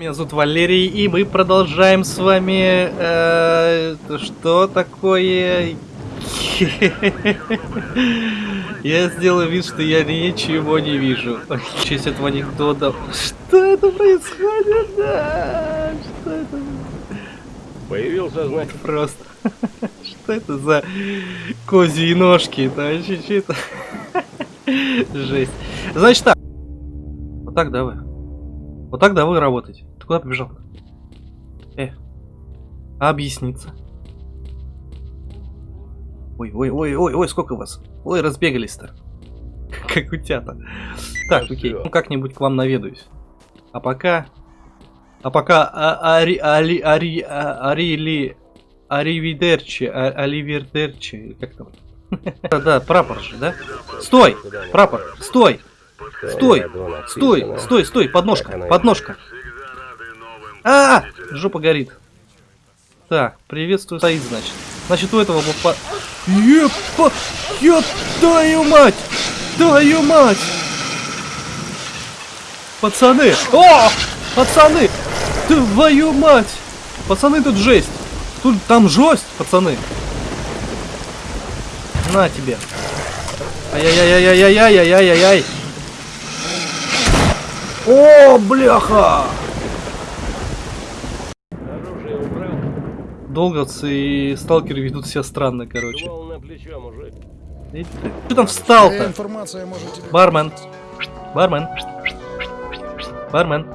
Меня зовут Валерий, и мы продолжаем с вами... Э, что такое... Я сделаю вид, что я ничего не вижу. В честь этого анекдота... Что это происходит? Да, что это? Появился знак. Просто. Что это за козьи ножки? Вообще что-то... Жесть. Значит так. Вот так, да, вы? Вот так, да, вы работаете. Ты куда побежал? Э. Объясниться? Ой, ой, ой, ой, ой, сколько вас? Ой, разбегались-то. Как утята. Так, окей, ну как-нибудь к вам наведаюсь. А пока... А пока... а- Ари... Ари... а- Арили... Аривидерчи... а- Аливердерчи... Как там? Да, да, прапор же, да? Стой! Прапор! Стой! Стой! Стой! Стой! Стой! Подножка! Подножка! А, -а, а Жопа горит. Так, приветствую, стоит, значит. Значит, у этого был по... Епа! Еп, твою мать! Твою мать! Пацаны! О! Пацаны! Твою мать! Пацаны, тут жесть! Тут там жесть, пацаны! На тебе! Ай-яй-яй-яй-яй-яй-яй-яй-яй! О, бляха! Оружие убрал. Долговцы и сталкеры ведут себя странно, короче. Мужик. Что там встал-то? Бармен. Бармен. Бармен.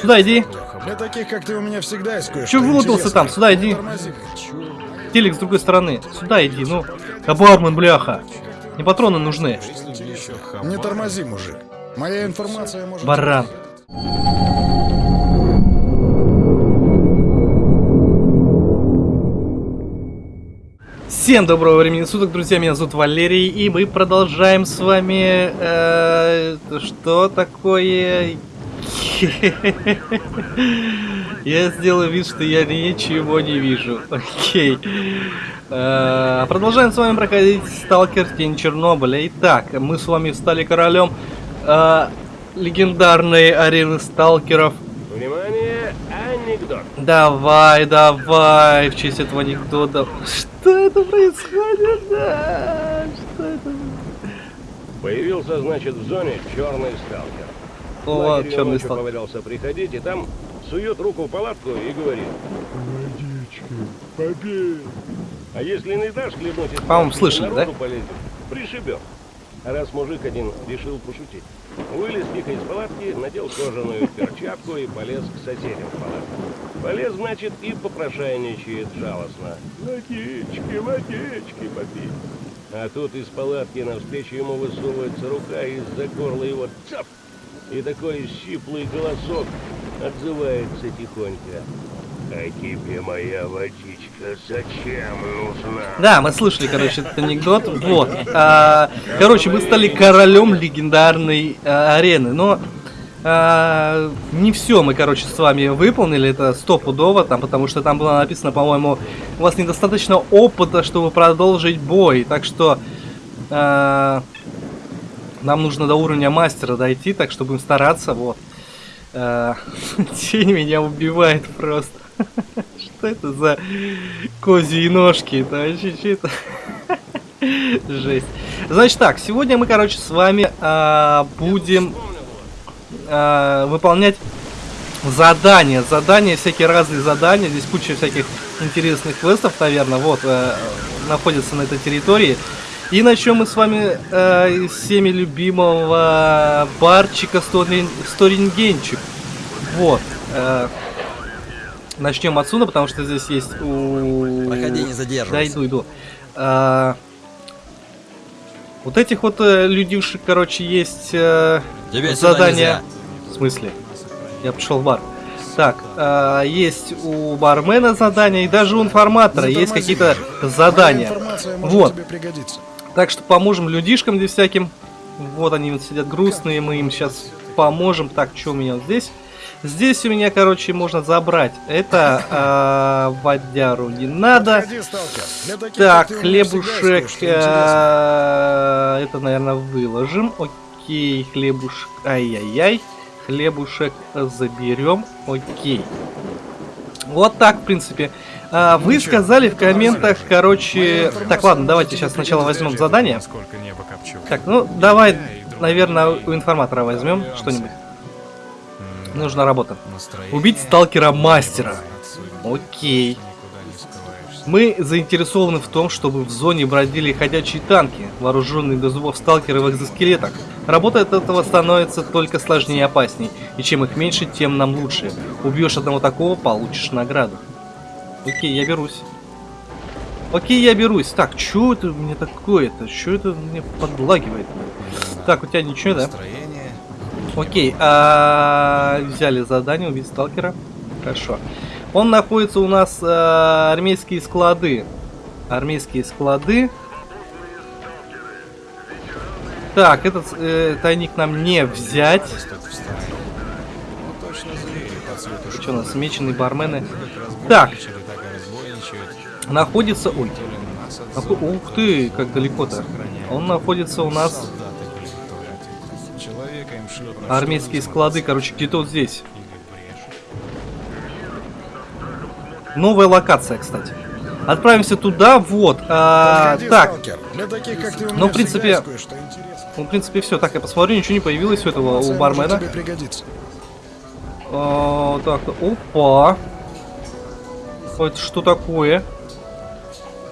Сюда иди. Для таких, как ты, у меня всегда есть вылупился там? Сюда иди. Тормози. Телек с другой стороны. Сюда иди, ну. Да бармен, бляха. Не патроны нужны. Не тормози, мужик. Моя информация может... Баран. Всем доброго времени суток, друзья, меня зовут Валерий, и мы продолжаем с вами... э, что такое... Я сделаю вид, что я ничего не вижу. Окей. Э, Продолжаем с вами проходить Сталкер Тень Чернобыля. Итак, мы с вами стали королем э, легендарной арены сталкеров. Анекдот. Давай, давай, в честь этого анекдота. Что это происходит? Да, что это? Появился, значит, в зоне черный сталкер. О, Лагерь черный сталкер. повалялся приходить, и там сует руку в палатку и говорит. Водички, попей. А если не дашь хлебнуть По-моему, слышали, да? полезет, пришибет. Раз мужик один решил пошутить, вылез тихо из палатки, надел кожаную перчатку и полез к соседям в палатку. Полез, значит, и попрошайничает жалостно. Водички, водички, попей. А тут из палатки навстречу ему высовывается рука из-за горла его цап! И такой щиплый голосок отзывается тихонько. А тебе моя водичка зачем нужна? Да, мы слышали, короче, этот анекдот. Вот. А, короче, мы стали королем легендарной а, арены. Но а, не все мы, короче, с вами выполнили. Это стопудово, там, потому что там было написано, по-моему, у вас недостаточно опыта, чтобы продолжить бой. Так что а, нам нужно до уровня мастера дойти, так что будем стараться. Вот. А, Тень меня убивает просто. Что это за козьи ножки? Это вообще что-то... Жесть. Значит так, сегодня мы, короче, с вами а, будем а, выполнять задания. Задания, всякие разные задания. Здесь куча всяких интересных квестов, наверное, вот, э, находятся на этой территории. И начнем мы с вами э, всеми любимого барчика Сторин- Сторингенчик. Вот. э, начнем отсюда, потому что здесь есть у... Проходи, не Да, задерживайся. иду, иду. А, вот этих вот э, людюшек, короче, есть э, Тебе нельзя. В смысле? Я пришел в бар. Так, а, есть у бармена задания, и даже у информатора есть какие-то задания. Вот. Так что поможем людишкам здесь всяким. Вот они вот сидят грустные, мы им сейчас поможем. Так, что у меня вот здесь? Здесь у меня, короче, можно забрать. Это а, водяру не надо. Так, хлебушек. э, Это, наверное, выложим. Окей, хлебушек. Ай-яй-яй. хлебушек заберем. Окей. Вот так, в принципе. А, вы чё, сказали в комментах, короче... Так, ладно, давайте сейчас сначала возьмем задание. Так, ну давай, наверное, у информатора возьмем что-нибудь. Нужна работа. Убить сталкера-мастера. Окей. Мы заинтересованы в том, чтобы в зоне бродили ходячие танки, вооруженные до зубов сталкеры в экзоскелетах. Работа от этого становится только сложнее и опасней, и чем их меньше, тем нам лучше. Убьешь одного такого, получишь награду. Окей, я берусь. Окей, я берусь. Так, что это у меня такое-то? Что это мне подлагивает? Так, у тебя ничего, да? Настроение. Окей, а, взяли задание убить сталкера. Хорошо. Он находится у нас а, армейские склады. Армейские склады. Так, этот э, тайник нам не взять. Что у нас, меченые бармены? Так. Находится... Ой, То ли нас от нахо- зоны, ух ты, как далеко-то. Он находится у нас... Армейские склады, короче, где-то вот здесь. Новая локация, кстати. Отправимся туда, вот. а, Подходи, так, сталкер. Для таких, как ты, у Ну, меня в принципе, ну, в принципе, все. Так, я посмотрю, ничего не появилось у этого, у бармена. А, так, опа. Это что такое?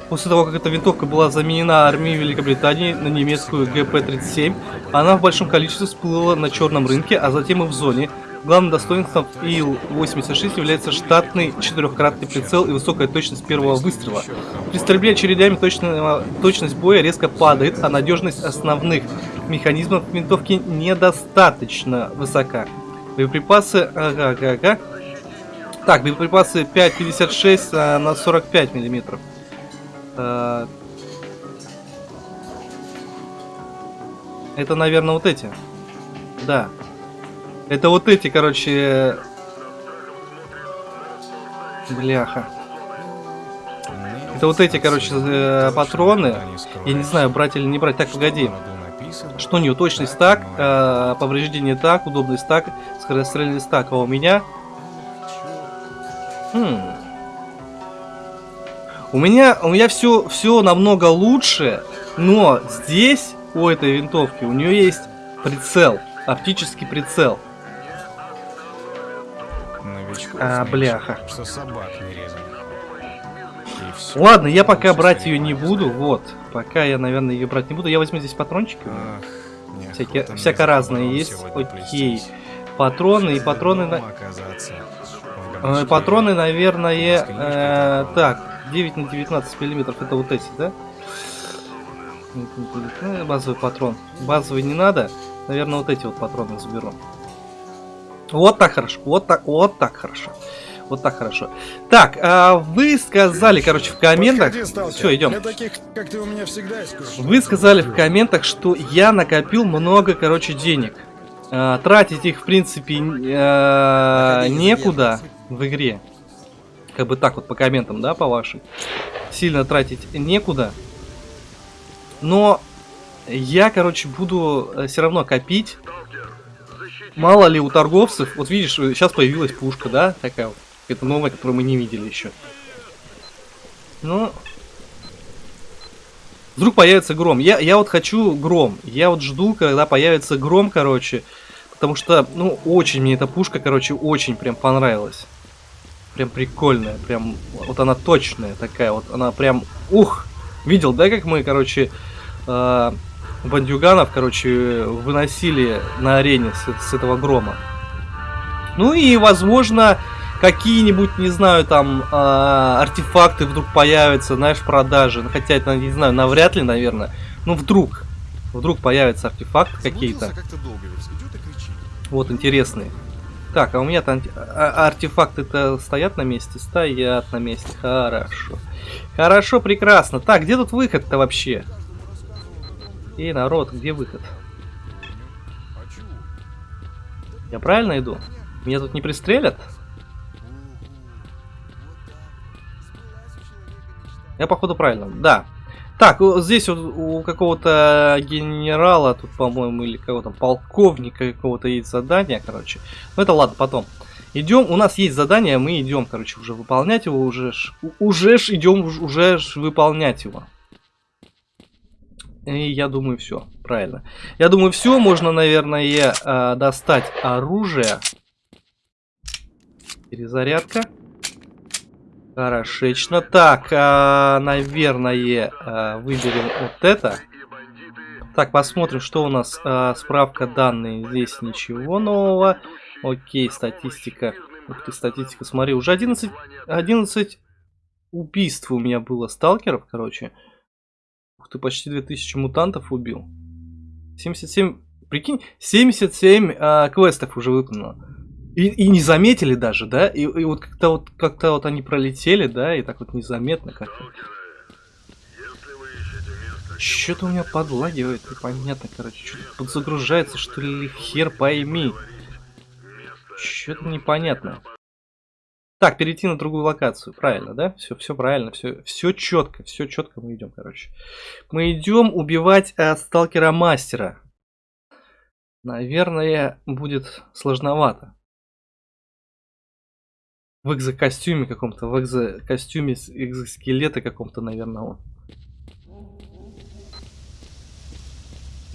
После того, как эта винтовка была заменена армией Великобритании на немецкую ГП-37, она в большом количестве всплыла на черном рынке, а затем и в зоне. Главным достоинством ИЛ-86 является штатный четырехкратный прицел и высокая точность первого выстрела. При стрельбе очередями точно- точность боя резко падает, а надежность основных механизмов винтовки недостаточно высока. Боеприпасы... Ага, ага, ага. Так, боеприпасы 5,56 а, на 45 миллиметров. А, Это, наверное, вот эти. Да. Это вот эти, короче... Бляха. Это вот эти, короче, э, патроны. Я не знаю, брать или не брать. Так, погоди. Что у нее? Точность так, э, повреждение так, удобность так, скорострельность так. А у меня... Хм. У меня, у меня все, все намного лучше, но здесь у этой винтовки у нее есть прицел, оптический прицел. Новичков А, бляха. Что собак не резали. И всё. Ладно, я пока брать ее не буду, вот. Пока я, наверное, ее брать не буду. Я возьму здесь патрончики. Ах, Всякие, всяко разные есть. Окей. Патроны и патроны... на- Э. Патроны, наверное, э, так, 9 на 19 миллиметров, это вот эти, да? Э, Базовый патрон. Базовый не надо. Наверное, вот эти вот патроны заберу. Вот так хорошо. Вот так, вот так хорошо. Вот так хорошо. Так, а вы сказали, короче, в комментах. Все, идем. Для таких, как ты, у меня всегда есть кое-что. Вы сказали в комментах, что я накопил много, короче, денег. А, тратить их, в принципе, э, некуда в игре. Как бы так вот по комментам, да, по вашим. Сильно тратить некуда. Но я, короче, буду все равно копить. Мало ли у торговцев, вот видишь, сейчас появилась пушка, да, такая вот. Это новая, которую мы не видели еще. Ну, Вдруг появится гром. Я, я вот хочу гром. Я вот жду, когда появится гром, короче. Потому что, ну, очень мне эта пушка, короче, очень прям понравилась. Прям прикольная. Прям, вот она точная такая. Вот она прям, ух. Видел, да, как мы, короче, э, бандюганов, короче, выносили на арене с, с этого грома. Ну и, возможно, какие-нибудь, не знаю, там а, артефакты вдруг появятся, знаешь, в продаже. Ну, Хотя это, не знаю, навряд ли, наверное. Ну, вдруг. Вдруг появятся артефакты какие-то. кричит. Вот, интересные. Так, а у меня там артефакты-то стоят на месте? Стоят на месте. Хорошо. Хорошо, прекрасно. Так, где тут выход-то вообще? Эй, народ, где выход? Я правильно иду? Меня тут не пристрелят? Я походу правильно. Да. Так, здесь вот у какого-то генерала, тут, по-моему, или какого-то полковника какого-то есть задание, короче. Ну это ладно, потом. Идем, у нас есть задание, мы идем, короче, уже выполнять его, уже ж, уже ж идем, уж- уже ж выполнять его. И я думаю, все, правильно. Я думаю, все, можно, наверное, э, достать оружие. Перезарядка. Хорошечно. Так, а, наверное, а, выберем вот это. Так, посмотрим, что у нас. А, справка данные. Здесь ничего нового. Окей, статистика. Ух ты, статистика, смотри, уже 11, 11 убийств у меня было сталкеров, короче. Ух ты, почти 2000 мутантов убил. 77, прикинь, 77 а, квестов уже выполнено. И, и не заметили даже, да? И, и вот как-то вот как-то вот они пролетели, да, и так вот незаметно как-то. Что-то у меня подлагивает, непонятно, короче, что-то подзагружается, что ли, хер пойми. Что-то непонятно. Так, перейти на другую локацию, правильно, да? Все, все правильно, все, все четко, все четко мы идем, короче. Мы идем убивать э, сталкера мастера. Наверное, будет сложновато. В экзокостюме каком-то, в экзокостюме с экзоскелета каком-то, наверное, он.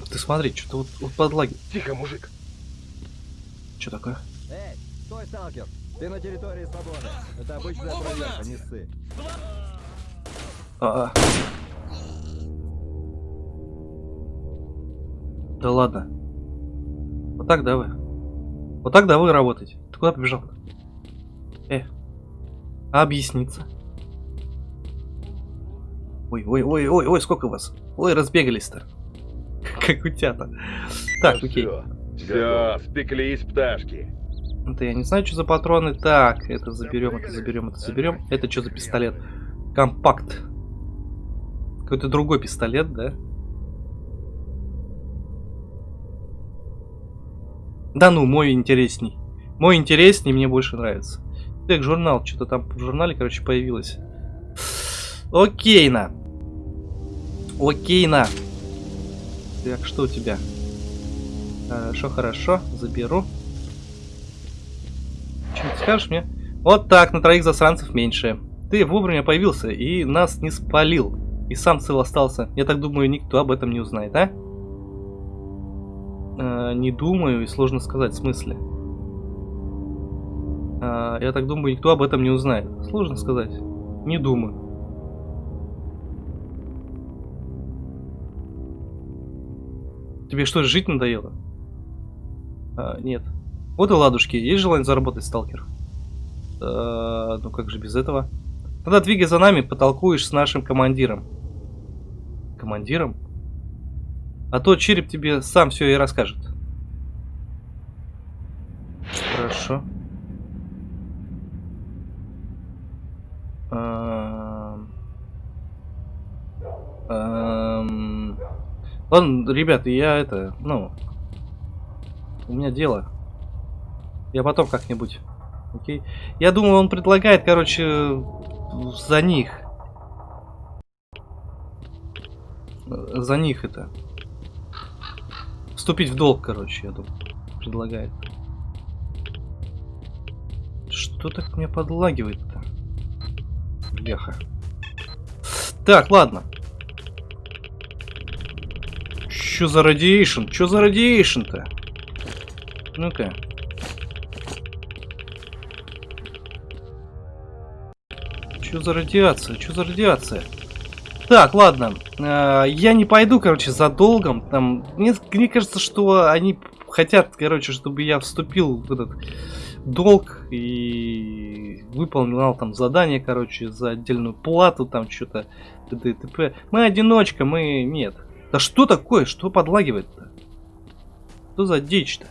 Ты смотри, что-то вот, вот подлаги. Тихо, мужик. Что такое? Эй, стой, сталкер! Ты на территории свободы. Это обычная проверка, не ссы. А, а. Да ладно. Вот так да вы. Вот так да вы работаете. Ты куда побежал? Э. Объясниться? Ой, ой, ой, ой, ой, сколько вас? Ой, разбегались-то. Как утята. Так, окей. Все, спеклись пташки. Это я не знаю, что за патроны. Так, это заберем, это заберем, это заберем. Это что за пистолет? Компакт. Какой-то другой пистолет, да? Да ну, мой интересней. Мой интересней, мне больше нравится. Так, журнал, что-то там в журнале, короче, появилось. Окейно. Окейно. Так, что у тебя? Хорошо, хорошо, заберу. Что ты скажешь мне? Вот так, на троих засранцев меньше. Ты вовремя появился и нас не спалил. И сам цел остался. Я так думаю, никто об этом не узнает, а? Э, не думаю, и сложно сказать в смысле. Э, я так думаю, никто об этом не узнает. Сложно сказать. Не думаю. Тебе что, жить надоело? А, нет. Вот и ладушки. Есть желание заработать, сталкер? А, ну как же без этого? Тогда двигай за нами, потолкуешь с нашим командиром. Командиром? А то череп тебе сам все и расскажет. Хорошо. Ам. Ладно, ребята, я это, ну, у меня дело. Я потом как-нибудь. Окей. Я думаю, он предлагает, короче, за них. За них это. Вступить в долг, короче, я думаю. Предлагает. Что так меня подлагивает-то? Бляха. Так, ладно. Что за радиейшн? Что за радиейшн-то? Ну-ка. Что за радиация? Что за радиация? Так, ладно. Э, я не пойду, короче, за долгом. Там, мне, мне кажется, что они хотят, короче, чтобы я вступил в этот долг и выполнял там задание, короче, за отдельную плату, там что-то т.д. т.п. Мы одиночка, мы... Нет. Да что такое? Что подлагивает-то? Что за дичь-то?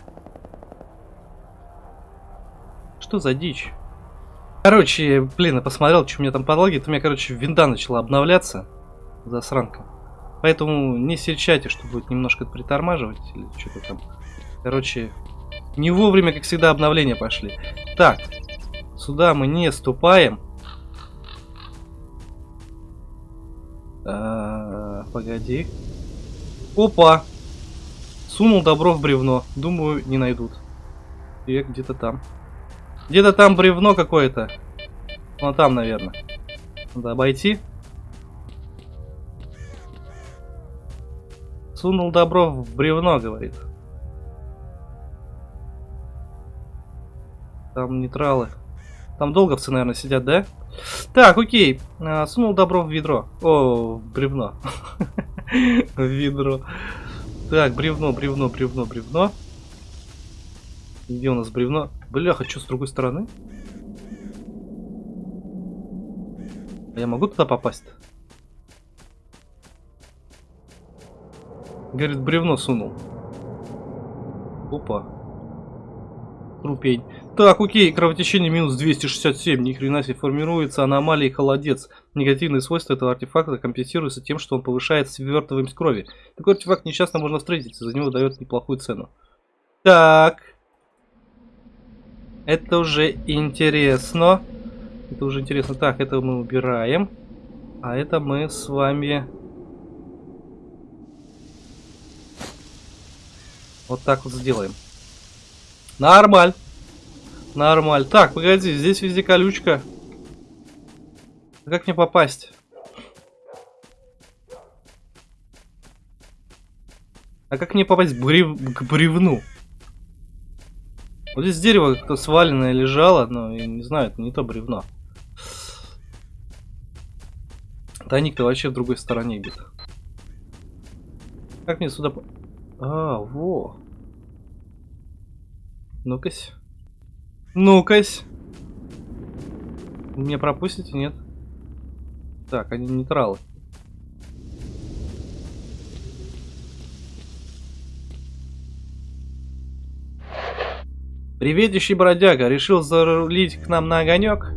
Что за дичь? Короче, блин, я посмотрел, что у меня там подлагивает. У меня, короче, винда начала обновляться. Засранка. Поэтому не серчайте, что будет немножко притормаживать или что-то там. Короче, не вовремя, как всегда, обновления пошли. Так, сюда мы не ступаем. А, погоди. Опа! Сунул добро в бревно. Думаю, не найдут. И где-то там. Где-то там бревно какое-то. Вон там, наверное. Надо обойти. Сунул добро в бревно, говорит. Там нейтралы. Там долговцы, наверное, сидят, да? Так, окей. А, сунул добро в ведро. О, в бревно. В ведро. Так, бревно, бревно, бревно, бревно. Где у нас бревно? Бляха, что с другой стороны? А я могу туда попасть? Говорит, бревно сунул. Опа. Трупень. Так, окей, кровотечение минус 267. Ни хрена себе формируется аномалия холодец. Негативные свойства этого артефакта компенсируются тем, что он повышает свертываемость крови. Такой артефакт нечасто можно встретить, за него дает неплохую цену. Так. Это уже интересно. Это уже интересно. Так, это мы убираем. А это мы с вами... Вот так вот сделаем. Нормаль. Нормаль. Так, погоди, здесь везде колючка. А как мне попасть? А как мне попасть брев... к бревну? Вот здесь дерево как-то сваленное лежало, но я не знаю, это не то бревно. Тайник-то вообще в другой стороне где-то. Как мне сюда... А, во. Ну-кась. Ну-кась. Меня пропустите, нет? Так, они нейтралы. Приветищий бродяга, решил зарулить к нам на огонек?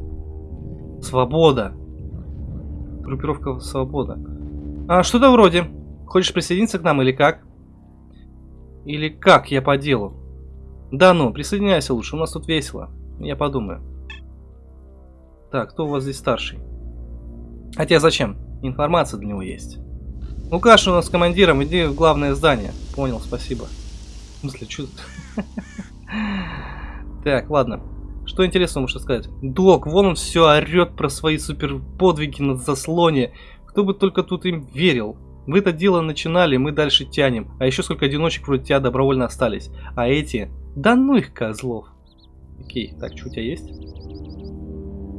Свобода. Группировка Свобода. А, что-то вроде. Хочешь присоединиться к нам или как? Или как я по делу? Да ну, присоединяйся лучше, у нас тут весело. Я подумаю. Так, кто у вас здесь старший? Хотя зачем? Информация для него есть. Лукаш у нас командиром, иди в главное здание. Понял, спасибо. В смысле, что Так, ладно. Что интересно можно сказать? Док, вон он все орет про свои супер подвиги на заслоне. Кто бы только тут им верил. Вы это дело начинали, мы дальше тянем. А еще сколько одиночек вроде тебя добровольно остались. А эти... Да ну их козлов. Окей, так, что у тебя есть?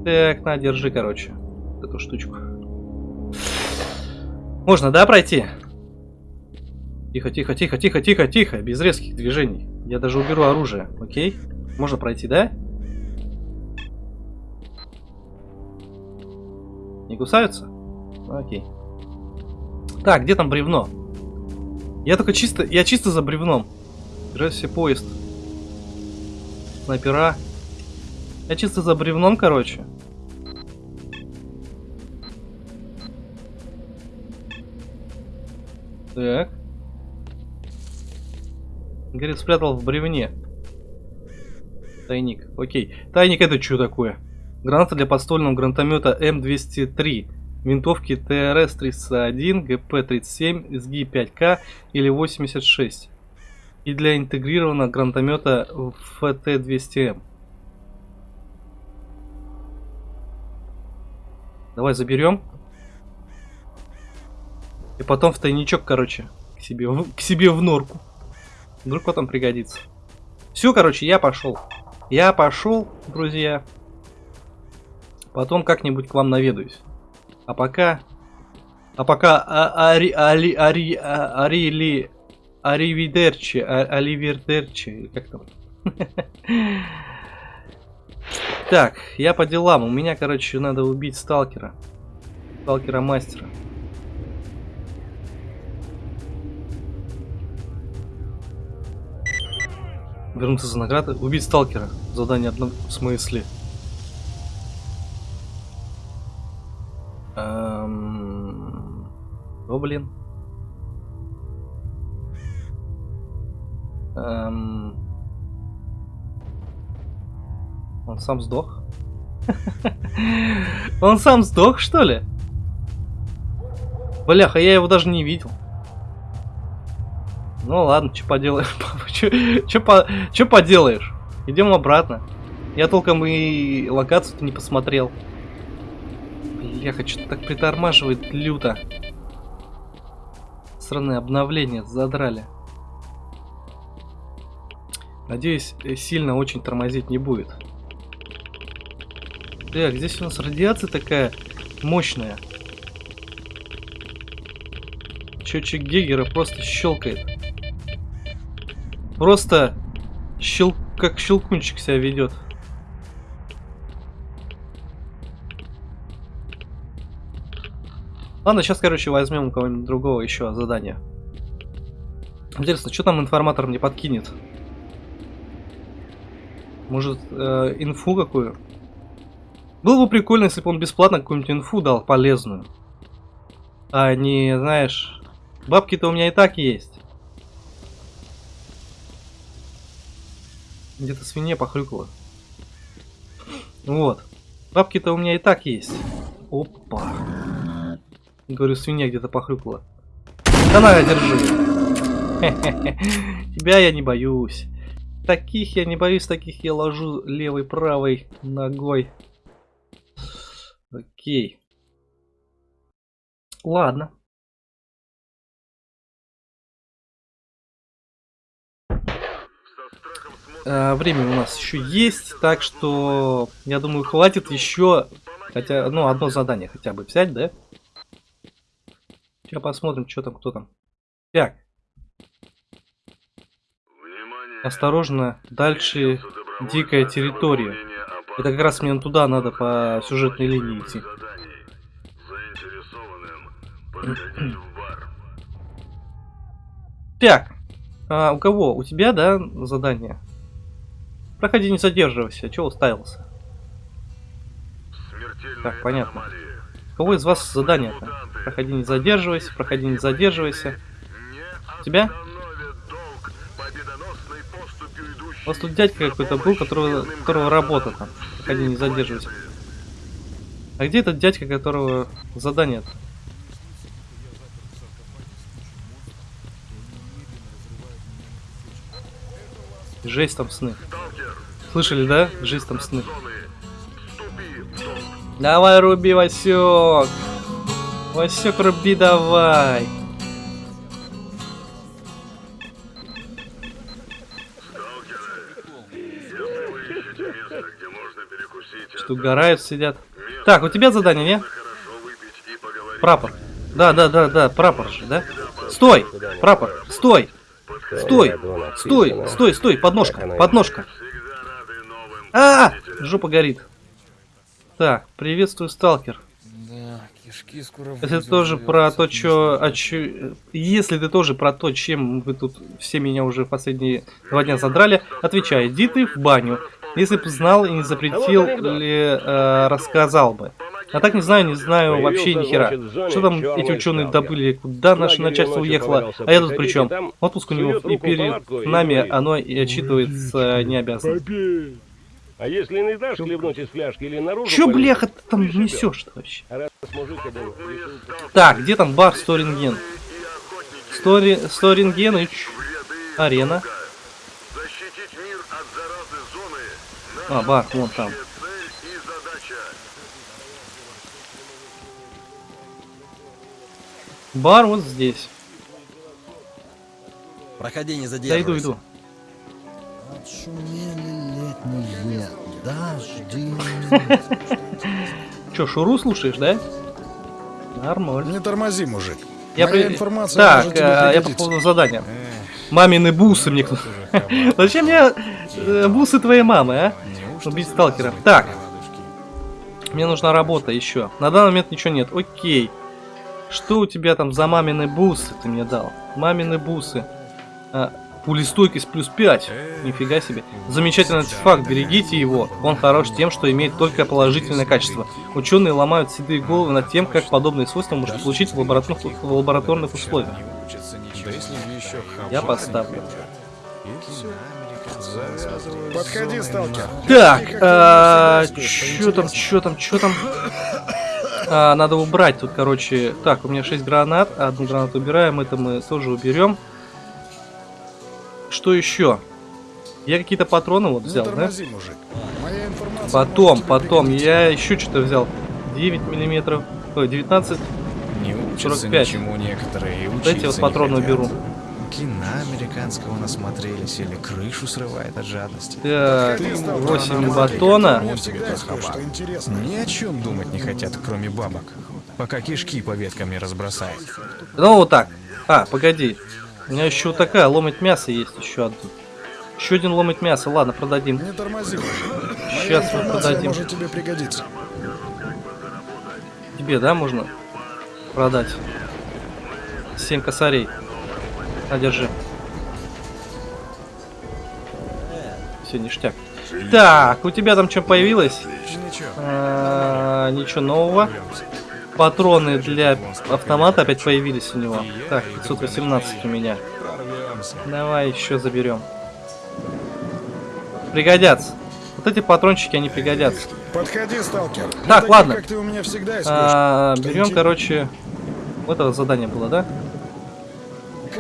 Так, на, держи, короче. Эту штучку. Можно, да, пройти? Тихо, тихо, тихо, тихо, тихо, тихо. Без резких движений. Я даже уберу оружие, окей? Можно пройти, да? Не кусаются? Окей. Так, где там бревно? Я только чисто... Я чисто за бревном. Здравствуйте, поезд. Снайпера. Я чисто за бревном, короче. Так. Говорит, спрятал в бревне. Тайник. Окей. Тайник это что такое? Граната для подствольного гранатомета М203 винтовки ТРС-31, ГП-37, СГИ-5К или 86 и для интегрированного гранатомета ФТ-200М. Давай заберем. И потом в тайничок, короче, к себе, в, к себе в норку. Вдруг потом пригодится. Все, короче, я пошел. Я пошел, друзья. Потом как-нибудь к вам наведаюсь. А пока... А пока... А, ари, ари, ари, а, арили... Аривидерчи, а, Аливердерчи, как там? Так, я по делам. У меня, короче, надо убить сталкера. Сталкера мастера. Вернуться за наградой. Убить сталкера. Задание одно в смысле. Эм... О, блин. Эм... Он сам сдох? Он сам сдох, что ли? Бляха, я его даже не видел. Ну ладно, что поделаешь? Что поделаешь? Идем обратно. Я толком и локацию-то не посмотрел. Бляха, что-то так притормаживает люто. Сраные обновления задрали. Надеюсь, э, сильно очень тормозить не будет. Так, здесь у нас радиация такая мощная. Счетчик Гегера просто щелкает. Просто щел... как щелкунчик себя ведет. Ладно, сейчас, короче, возьмем у кого-нибудь другого еще задание. Интересно, что там информатор мне подкинет? Может, э, инфу какую? Было бы прикольно, если бы он бесплатно какую-нибудь инфу дал, полезную. А не, знаешь, бабки-то у меня и так есть. Где-то свинья похрюкала. Вот. Бабки-то у меня и так есть. Опа. Говорю, свинья где-то похрюкала. Да на, держи. Тебя я не боюсь. Таких я не боюсь, таких я ложу левой, правой ногой. Окей. Ладно. А, время у нас еще есть, так что я думаю хватит еще, хотя, ну одно задание хотя бы взять, да? Сейчас посмотрим, что там, кто там. Так. Осторожно, дальше дикая территория. Это как раз мне туда надо по сюжетной линии идти. Так, а у кого? У тебя, да, задание? Проходи, не задерживайся. Чего уставился? Так, понятно. У кого из вас задание-то? Проходи, не задерживайся, проходи, не задерживайся. У тебя? У вас тут дядька какой-то был, которого, которого работа там. Проходи, не задерживайся. А где этот дядька, которого задание -то? Жесть там сны. Слышали, да? Жесть там сны. Давай руби, Васек. Васек, руби давай. Что, угорают, сидят. Так, у тебя задание, не? Прапор. Да, да, да, да, прапор же, да? Стой! Прапор, стой! Стой! Стой! Стой, стой! Подножка! Подножка! А, -а, -а! Жопа горит. Так, приветствую, сталкер. Да, кишки скоро Если ты тоже про то, что... А чё, если ты тоже про то, чем вы тут все меня уже последние два дня задрали, отвечай, иди ты в баню. Если бы знал и не запретил ли, э, рассказал бы. А так не знаю, не знаю вообще ни хера. Что там эти ученые добыли, куда наше начальство уехало, а я тут при чем? Отпуск у него и перед нами оно и отчитывается не обязано. А если не дашь хлебнуть из фляжки или наружу... Чё, бляха, ты там и несешь вообще? А Так, где там бар Сторинген? Стори... Сторингеныч. Арена. Защитить мир от заразы зоны. А, бар, вон там. Бар вот здесь. Проходи, не Да задерживайся. иду, иду. Отшумели летние дожди. Чё, Шуру слушаешь, да? Нормально. Не тормози, мужик. Я Моя при- информация Так, э, я по поводу задания. Мамины бусы мне кто... Зачем мне э, бусы твоей мамы, а? Убить сталкера. Так, мне нужна работа еще. На данный момент ничего нет. Окей. Что у тебя там за мамины бусы ты мне дал? Мамины бусы. А, пулестойкость плюс 5. Нифига себе. Замечательный артефакт, берегите его. Он хорош тем, что имеет только положительное качество. Ученые ломают седые головы над тем, как подобные свойства можно получить в лабораторных, в лабораторных условиях. Я поставлю. Подходи, сталкер. Так, а, чё там, чё там, чё там? А, надо убрать тут, короче. Так, у меня 6 гранат. Одну гранату убираем, это мы тоже уберем. Что еще? Я какие-то патроны вот Не взял, да? Потом, потом, я еще что-то взял. 9 миллиметров. Ой, 19. Не учатся 45. ничему некоторые, и Вот эти вот патроны хотят. уберу. Кино американского насмотрелись или крышу срывает от жадности. Так, Подходи, сталкер. 8 Мужик, батона. Интересное. Ни о чем думать не хотят, кроме бабок. Пока кишки по веткам не разбросают. Ну вот так. А, погоди. У меня еще вот такая ломать мясо есть еще одна. Еще один ломать мясо. Ладно, продадим. Не тормози, Сейчас мы продадим. может тебе пригодиться. Тебе, да, можно продать? 7 косарей. На, держи. Все, ништяк. Так, у тебя там что появилось? Ничего. А, ничего нового. Патроны для автомата опять появились у него. Так, 518 у меня. Давай еще заберем. Пригодятся. Вот эти патрончики, они пригодятся. Подходи, сталкер. Так, ладно. Как ты у меня всегда есть А, берем, короче... Вот это задание было, да?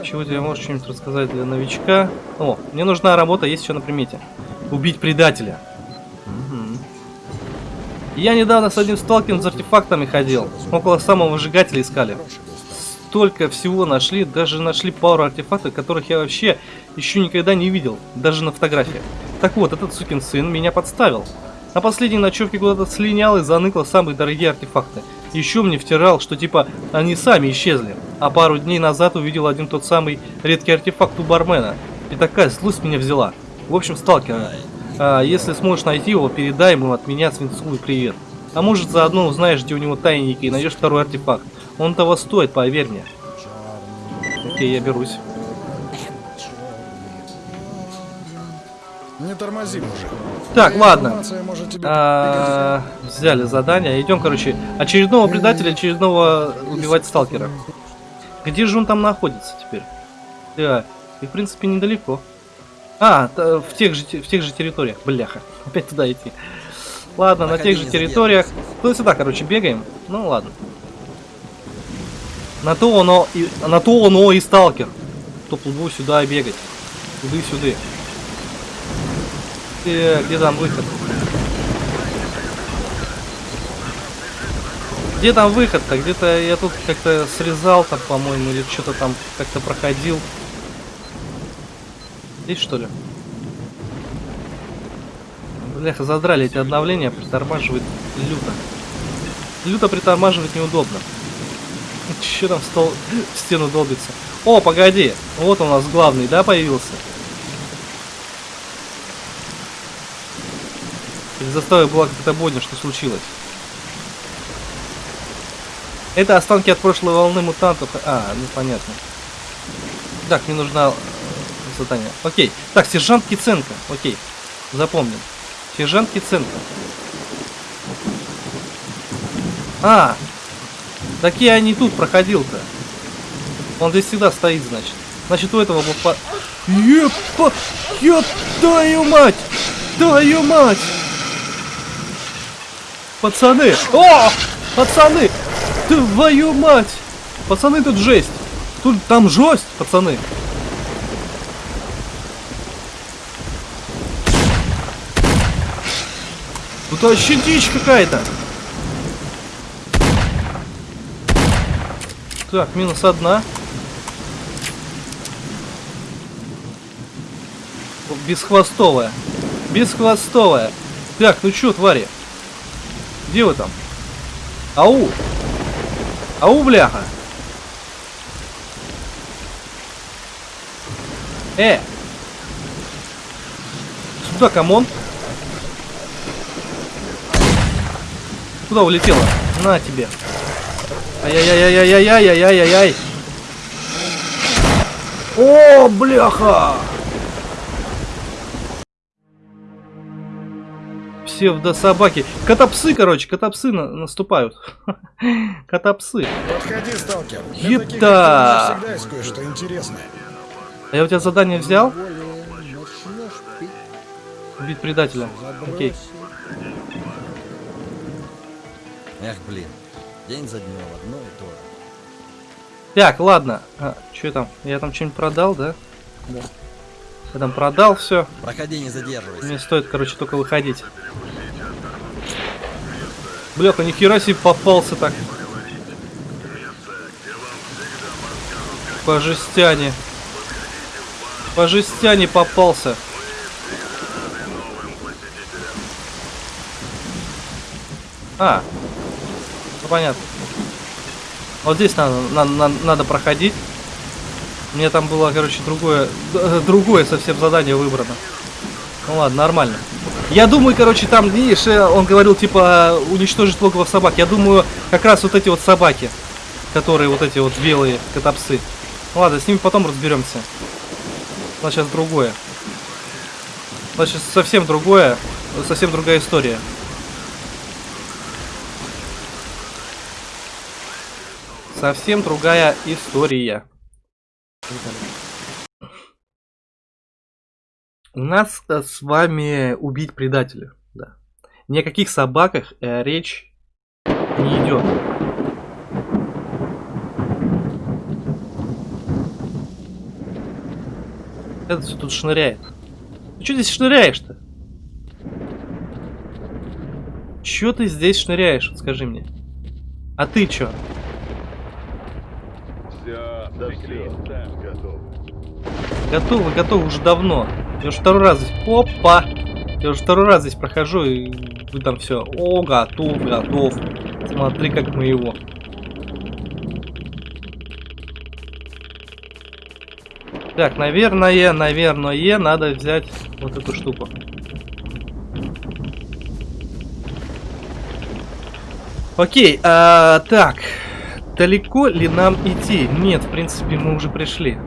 Чего тебе можешь что-нибудь рассказать для новичка? О, мне нужна работа, есть еще на примете. Убить предателя. Мгм. Я недавно с одним сталкером с артефактами ходил. Около самого выжигателя искали. Столько всего нашли, даже нашли пару артефактов, которых я вообще еще никогда не видел, даже на фотографиях. Так вот, этот сукин сын меня подставил. На последней ночевке куда-то слинял и заныкал самые дорогие артефакты. Еще мне втирал, что типа они сами исчезли. А пару дней назад увидел один тот самый редкий артефакт у бармена. И такая злость меня взяла. В общем, сталкер, а, если сможешь найти его, передай ему от меня свинцовый привет. А может заодно узнаешь, где у него тайники и найдешь второй артефакт. Он того стоит, поверь мне. Окей, я берусь. Не тормози, мужик. Так, ладно. информация может тебе А, взяли задание. Идем, короче, очередного предателя, очередного убивать сталкера. Где же он там находится теперь? Да, и в принципе недалеко. А, в тех же в тех же территориях. Бляха, опять туда идти. Ладно, на тех же территориях. Туда-сюда, короче, бегаем. Ну ладно. На то оно и на то оно и сталкер. То плыву сюда и бегать. Туды-сюда. Э, где там выход? Где там выход-то? Где-то я тут как-то срезал там, по-моему, или что-то там как-то проходил. Здесь что ли? Бляха, задрали эти обновления, притормаживает люто. Люто притормаживать неудобно. Че там стол стену долбится? О, погоди, вот у нас главный, да, появился? Из заставы была какая-то бойня, что случилось. Это останки от прошлой волны мутантов. А, ну понятно. Так, мне нужна э, задание. Окей. Так, сержант Киценко. Окей. Запомним. Сержант Киценко. А! Такие они тут проходил-то. Он здесь всегда стоит, значит. Значит, у этого был по... Епа! Еп, твою мать! Твою мать! Пацаны! О! Пацаны! Твою мать! Пацаны, тут жесть! Тут там жесть, пацаны! Тут вообще дичь какая-то! Так, минус одна. Бесхвостовая. Бесхвостовая. Так, ну чё, твари? Где вы там? Ау! Ау, бляха! Э! Сюда, come on! Куда улетела? На тебе! Ай-яй-яй-яй-яй-яй-яй-яй-яй! О, бляха! Псевдособаки. Котопсы, короче, котопсы на- наступают. Котопсы. Подходи, сталкер. Епта! интересное. А я у тебя задание взял? Убить предателя. Окей. Эх, блин. День за днем одно и то же. Так, ладно. А, что там? Я там что-нибудь продал, да? Да. Я там продал все. Проходи, не задерживайся. Мне стоит, короче, только выходить. Бляха, нихера себе попался так. По жестяне. По жестяне попался. А, ну понятно. Вот здесь надо, надо, надо, проходить. Мне там было, короче, другое, другое совсем задание выбрано. Ну ладно, нормально. Я думаю, короче, там, видишь, э, он говорил, типа, уничтожить логово собак. Я думаю, как раз вот эти вот собаки, которые вот эти вот белые котопсы. Ладно, с ними потом разберемся. Нас сейчас другое. Сейчас совсем другое, совсем другая история. Совсем другая история. У нас с вами убить предателя. Да. Ни о каких собаках э, речь не идет. Это все тут шныряет. Ты что здесь шныряешь-то? Чё ты здесь шныряешь, вот скажи мне? А ты чё? Все, да все, готов. Готово, готово уже давно. Я уже второй раз здесь. Опа! Я уже второй раз здесь прохожу, и вы там все. О, готов, готов. Смотри, как мы его. Так, наверное, наверное, надо взять вот эту штуку. Окей, а, так. Далеко ли нам идти? Нет, в принципе, мы уже пришли.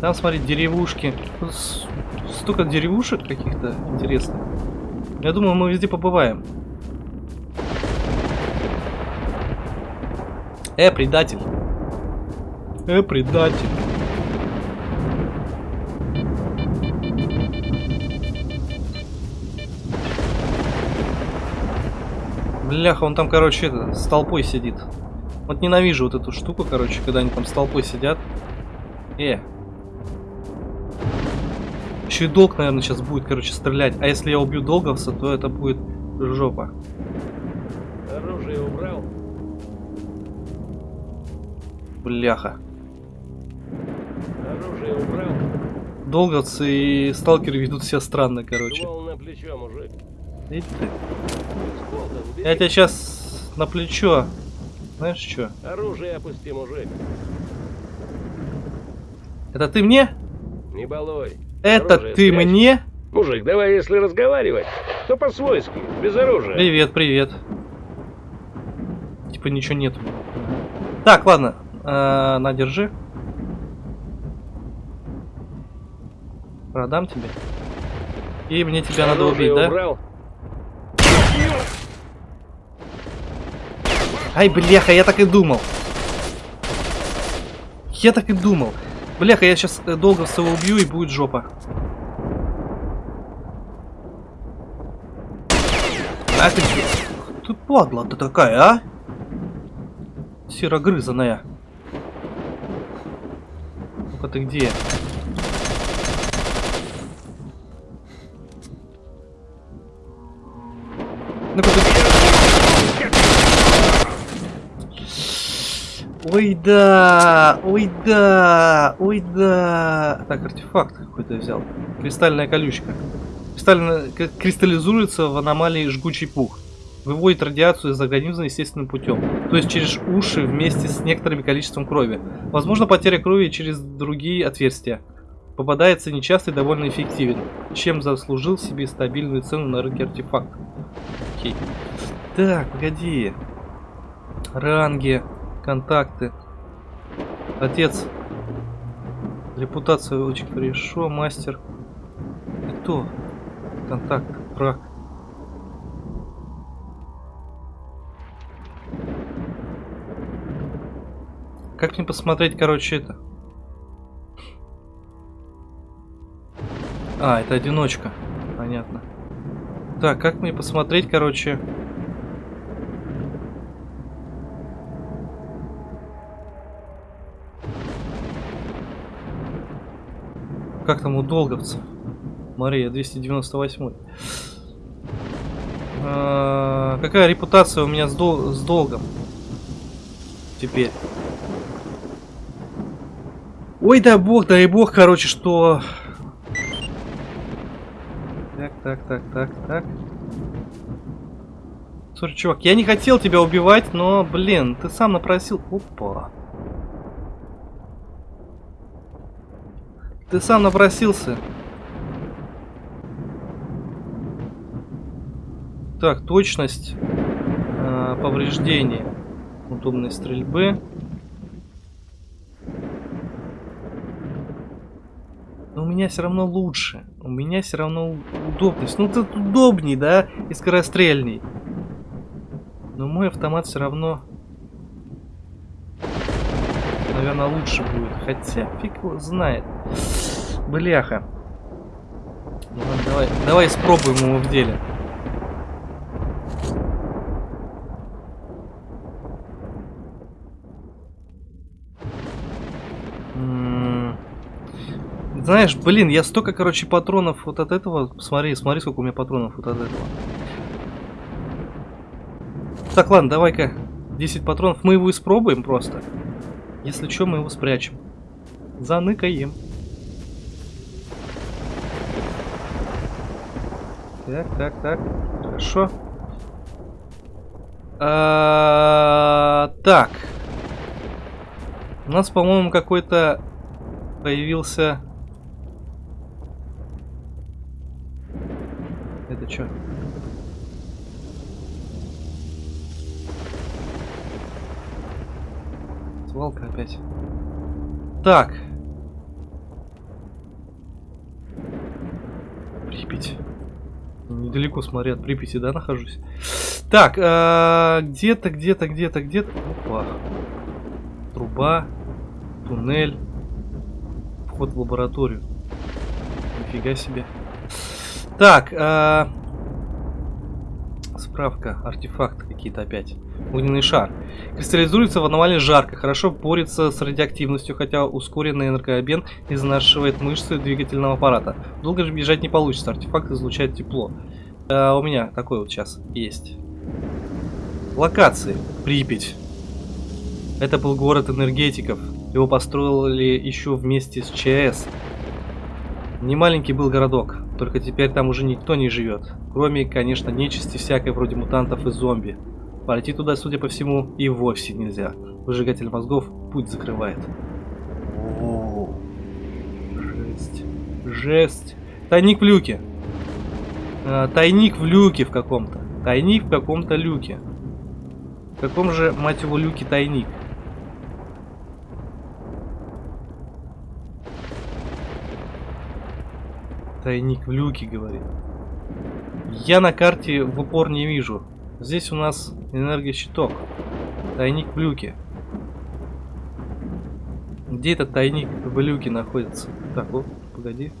Там, смотри, деревушки. Столько деревушек каких-то интересных. Я думаю, мы везде побываем. Э, предатель. Э, предатель. Бляха, он там, короче, это, с толпой сидит. Вот ненавижу вот эту штуку, короче, когда они там с толпой сидят. Э. Еще и долг, наверное, сейчас будет, короче, стрелять. А если я убью долговца, то это будет жопа. Оружие убрал? Бляха. Оружие убрал? Долговцы и сталкеры ведут себя странно, короче. На плечо, мужик. Иди ты. Я тебя сейчас на плечо. Знаешь что? Оружие опусти, мужик. Это ты мне? Не балуй. Это Оружие ты спрячь. мне? Мужик, давай, если разговаривать, то по-свойски, без оружия. Привет, привет. Типа ничего нету. Так, ладно. Э, на, держи. Продам тебе. И мне тебя надо Оружие убить, да? убрал? Ай, бляха, я так и думал. Я так и думал. Бляха, я сейчас долго своего убью и будет жопа. А ты? Ты падла ты такая, а? Серогрызаная. Ну-ка ты где? Ой да, ой да, ой да. Так, артефакт какой-то взял. Кристальная колючка. Кристально... Кристаллизуется в аномалии жгучий пух. Выводит радиацию из организма естественным путем. То есть через уши вместе с некоторым количеством крови. Возможно потеря крови через другие отверстия. Попадается нечасто и довольно эффективен. Чем заслужил себе стабильную цену на рынке артефакт. Окей. Так, погоди. Ранги. Контакты. Отец. Репутация очень хорошо. Мастер. Кто? Контакт. Враг. Как мне посмотреть, короче, это? А, это одиночка. Понятно. Так, как мне посмотреть, короче... Как там у долговцев? Мария, 298. А, какая репутация у меня с, дол с долгом? Теперь. Ой, да бог, дай бог, короче, что... Так, так, так, так, так. Слушай, чувак, я не хотел тебя убивать, но, блин, ты сам напросил... Опа. Ты сам напросился. Так, точность э, повреждений. Удобной стрельбы. Но у меня все равно лучше. У меня все равно удобность. Ну, тут удобней, да? И скорострельней. Но мой автомат все равно... Наверное, лучше будет. Хотя, фиг его знает. Бляха. Ну, давай, давай испробуем его в деле. Знаешь, блин, я столько, короче, патронов вот от этого. Смотри, смотри, сколько у меня патронов вот от этого. Так, ладно, давай-ка 10 патронов. Мы его испробуем просто. Если что, мы его спрячем. Заныкаем. Так, так, так. Хорошо. А, так. У нас, по-моему, какой-то появился... Это что? Свалка опять. Так. Припять. Недалеко, смотри, от Припяти, да, нахожусь? Так, э, где-то, где-то, где-то, где-то... Опа. Труба. Туннель. Вход в лабораторию. Нифига себе. Так, э, справка. Артефакты какие-то опять. Огненный шар. Кристаллизуется в аномалии жарко. Хорошо борется с радиоактивностью, хотя ускоренный энергообмен изнашивает мышцы двигательного аппарата. Долго же бежать не получится. Артефакт излучает тепло. Э, у меня такой вот сейчас есть. Локации. Припять. Это был город энергетиков. Его построили еще вместе с ЧС. Не маленький был городок, только теперь там уже никто не живет. Кроме, конечно, нечисти всякой вроде мутантов и зомби. Пойти туда, судя по всему, и вовсе нельзя. Выжигатель мозгов путь закрывает. О, жесть. Жесть. Тайник в люке. А, тайник в люке в каком-то. Тайник в каком-то люке. В каком же, мать его, люке тайник? Тайник в люке, говорит. Я на карте в упор не вижу. Здесь у нас энергощиток. Тайник в люке. Где этот тайник в люке находится? Так, вот, погоди.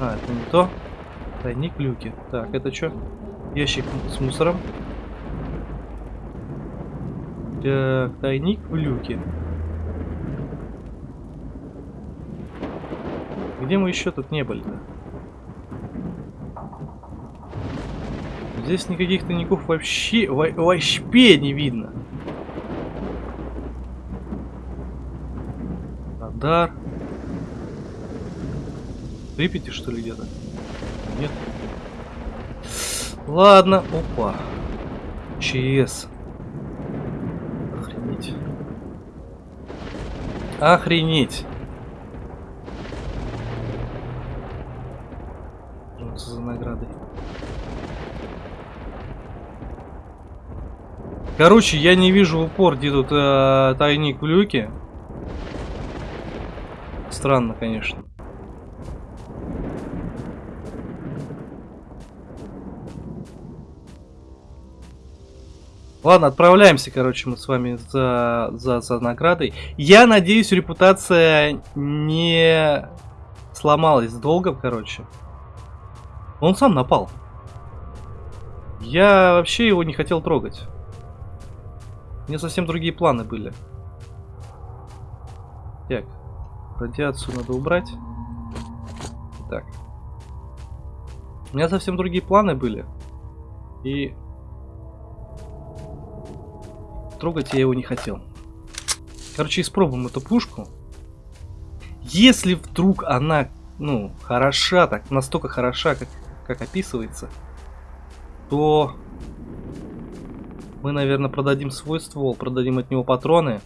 А, это не то. Тайник в люке. Так, это что? Ящик с мусором. Так, тайник в люке. Где мы еще тут не были-то? Здесь никаких тайников вообще, во вообще не видно. Радар. Припяти, что ли, где-то? Нет. Ладно. Опа. ЧС. Охренеть. Охренеть. За награды? Короче, я не вижу в упор, где тут э, тайник в люке. Странно, конечно. Ладно, отправляемся, короче, мы с вами за, за, за наградой. Я надеюсь, репутация не сломалась долго, короче. Он сам напал. Я вообще его не хотел трогать. У меня совсем другие планы были. Так, Радиацию надо убрать. Так. У меня совсем другие планы были. И... Трогать я его не хотел. Короче, испробуем эту пушку. Если вдруг она, ну, хороша, так, настолько хороша, как, как описывается, то мы, наверное, продадим свой ствол, продадим от него патроны,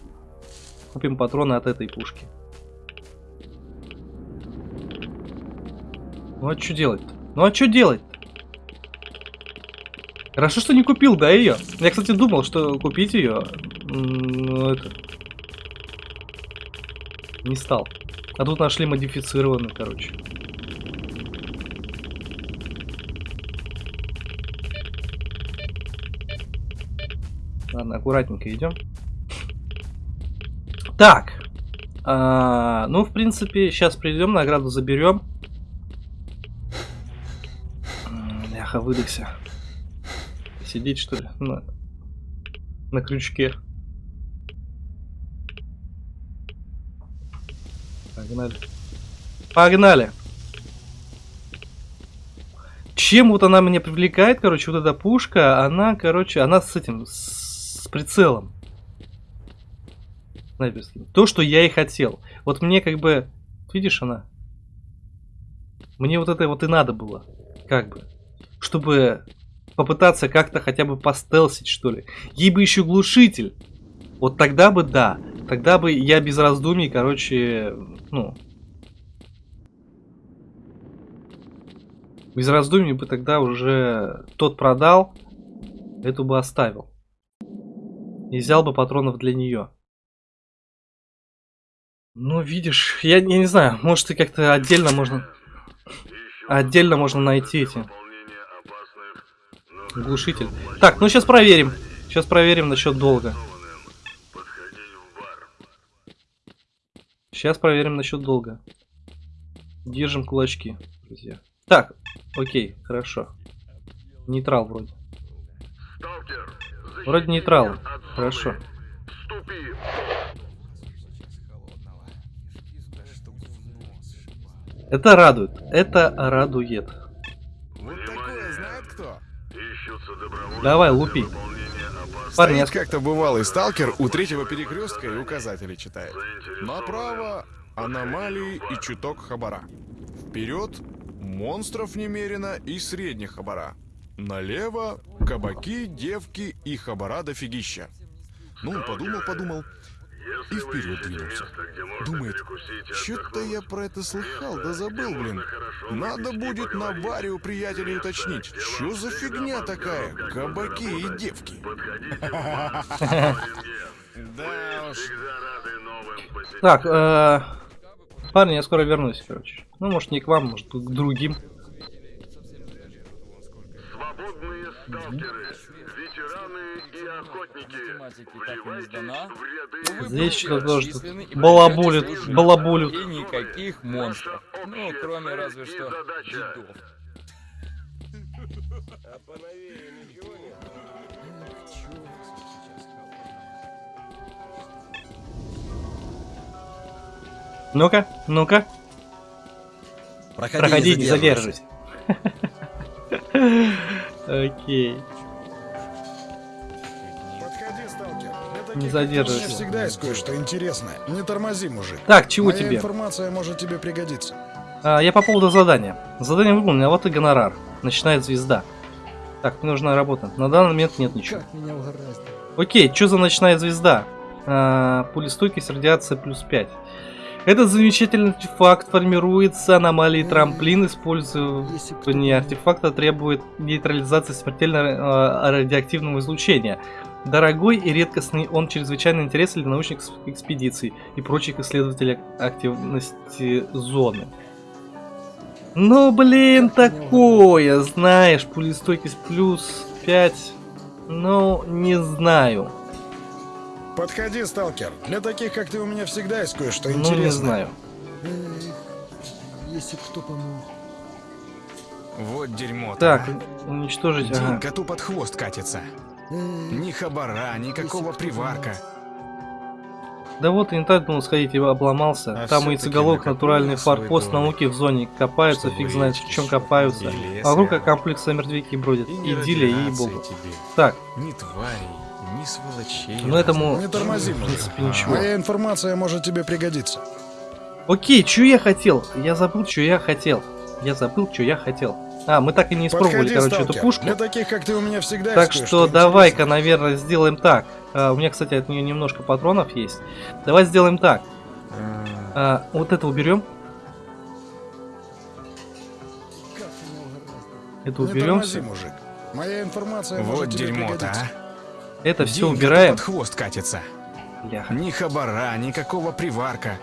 купим патроны от этой пушки. Ну а что делать-то? Ну а что делать? Хорошо, что не купил, да, ее. Я, кстати, думал, что купить ее. Ну, это... Не стал. А тут нашли модифицированную, короче. Ладно, аккуратненько идем. Так. А, ну, в принципе, сейчас придем, награду заберем. Ляха, выдохся. Сидеть, что ли? На, на крючке. Погнали. Погнали! Чем вот она меня привлекает, короче, вот эта пушка, она, короче, она с этим, с прицелом. Снайперским. То, что я и хотел. Вот мне как бы, видишь она? Мне вот это вот и надо было. Как бы. Чтобы попытаться как-то хотя бы постелсить, что ли. Ей бы еще глушитель. Вот тогда бы да. Тогда бы я без раздумий, короче, ну... Без раздумий бы тогда уже тот продал, эту бы оставил. И взял бы патронов для нее. Ну, видишь, я, я не знаю, может и как-то отдельно можно... Отдельно можно найти эти... Глушитель. Так, ну сейчас проверим. Сейчас проверим насчет долга. Сейчас проверим насчет долга. Держим кулачки, друзья. Так, окей, хорошо. Нейтрал вроде. Вроде нейтрал. Хорошо. Это радует. Это радует. Давай, лупи. Парни, Стоит как-то бывалый сталкер у третьего перекрестка и указатели читает. Направо аномалии и чуток хабара. Вперед монстров немерено и средних хабара. Налево кабаки, девки и хабара дофигища. Ну, подумал, подумал и вперед двинулся. Думает, что-то я про это слыхал, да забыл, блин. Надо будет на баре у приятелей уточнить, что за фигня такая, кабаки и девки. Да уж. Так, э, парни, я скоро вернусь, короче. Ну, может, не к вам, может, к другим. Свободные сталкеры, ветераны и охотники. Сдана. но вы Здесь что-то тоже тут балабулит, балабулит. И никаких монстров. Ну, кроме разве что дедов. А поновее ничего нет? Ну-ка, ну-ка, Проходи, проходи, не не задерживайся. Окей. Не задерживайся. Всегда есть кое-что интересное. Не тормози, мужик. Так, чего Моя тебе? информация может тебе пригодиться. А, я по поводу задания. Задание выполнено, а вот и гонорар. Начинает звезда. Так, мне нужна работа. На данный момент нет ничего. Как меня угораздило. Окей, что за ночная звезда? А, пулестойкость, радиация плюс 5. Этот замечательный артефакт формируется аномалией трамплин, использование артефакта требует нейтрализации смертельно э, радиоактивного излучения. Дорогой и редкостный, он чрезвычайно интересен для научных экс- экспедиций и прочих исследователей активности зоны. Ну, блин, такое, знаешь, пулестойкость плюс 5, ну, не знаю. Подходи, сталкер. Для таких, как ты, у меня всегда есть кое-что Ну, интересное. не знаю. Если кто помог. Вот дерьмо Так, уничтожить, День ага. коту под хвост катится. Ни хабара, никакого приварка. Да вот, и не так думал сходить и обломался. А Там яйцеголовых накопил натуральный форпост науки в зоне. Копаются, фиг знает в чем и копаются. и А вокруг рядом. комплекса мертвяки бродят. И не Идиллия, ей-богу. Так, Ни тварей, ни сволочей. ну этому... Не тормози, В принципе, ничего. Моя информация может тебе пригодиться. Окей, что я хотел? Я забыл, что я хотел. Я забыл, что я хотел. А, мы так и не испробовали, Подходи, короче, сталкер. эту пушку. Для таких, как ты, у меня всегда Так есть что давай-ка, наверное, сделаем так. А, у меня, кстати, от нее немножко патронов есть. Давай сделаем так. А, А, вот это уберем. Это тормози, уберем. мужик. Моя информация Вот дерьмо-то, а. Это все убираем. под хвост катится. Бляха. Ни хабара, никакого приварка.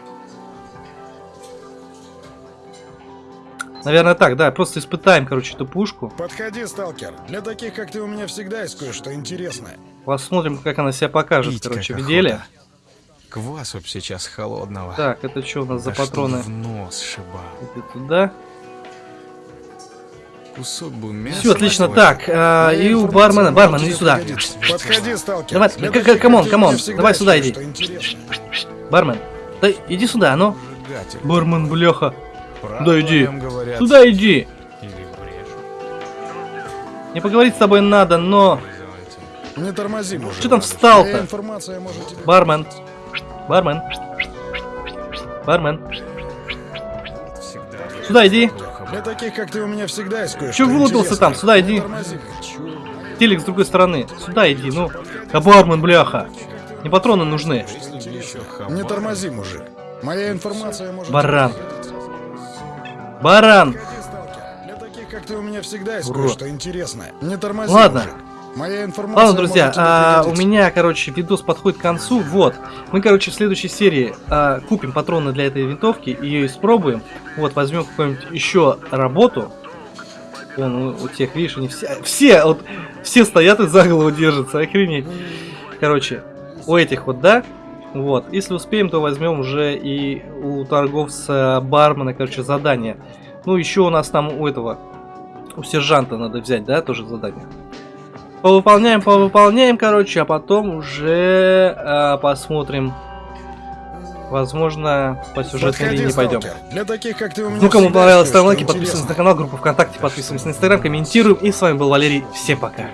Наверное, так, да. Просто испытаем, короче, эту пушку. Подходи, сталкер. Для таких, как ты, у меня всегда есть кое-что интересное. Посмотрим, как она себя покажет, Пить короче, в деле. охота. Квасу б сейчас холодного. Так, это что у нас за Да чтоб патроны? в нос шибал. Это туда. Кусок бы мяса. Все, отлично. Так, а, и у бармена. Бармен, иди сюда. Подходи, сталкер. Давай, come on, come on. Давай сюда иди. Бармен. Да иди сюда, ну. Зажигатель. Бармен, бляха. Правду Да иди. Сюда иди. Или брешут. Не поговорить с тобой надо, но... Не тормози, мужик. Что там встал-то? Бармен. Бармен. Бармен. Сюда иди. Для таких, как ты, у меня всегда есть кое-что Чё вылупился там? Сюда иди. Телек с другой стороны. Сюда иди, ну. А бармен, бляха. Не патроны нужны. Не тормози, мужик. Моя информация может... Баран. Баран. Для таких, как ты, у меня всегда есть кое-что интересное. Не тормози, Ладно. мужик. Моя информация Ладно, друзья, а, у меня, короче, видос подходит к концу. Вот. Мы, короче, в следующей серии а, купим патроны для этой винтовки, ее испробуем. Вот, возьмем какую-нибудь еще работу. Вон, у, у тех, видишь, они все, все, вот, все стоят и за голову держатся, охренеть. Короче, у этих вот, да? Вот, если успеем, то возьмем уже и у торговца бармена, короче, задание. Ну, еще у нас там у этого, у сержанта надо взять, да, тоже задание. Повыполняем, повыполняем, короче, а потом уже э, посмотрим. Возможно, по сюжетной Подходи, линии пойдем. Для таких, как ты, у меня Ну, кому понравилось, ставим лайки, подписываемся на канал, группу ВКонтакте, подписываемся на Инстаграм, комментируем. И с вами был Валерий. Всем пока.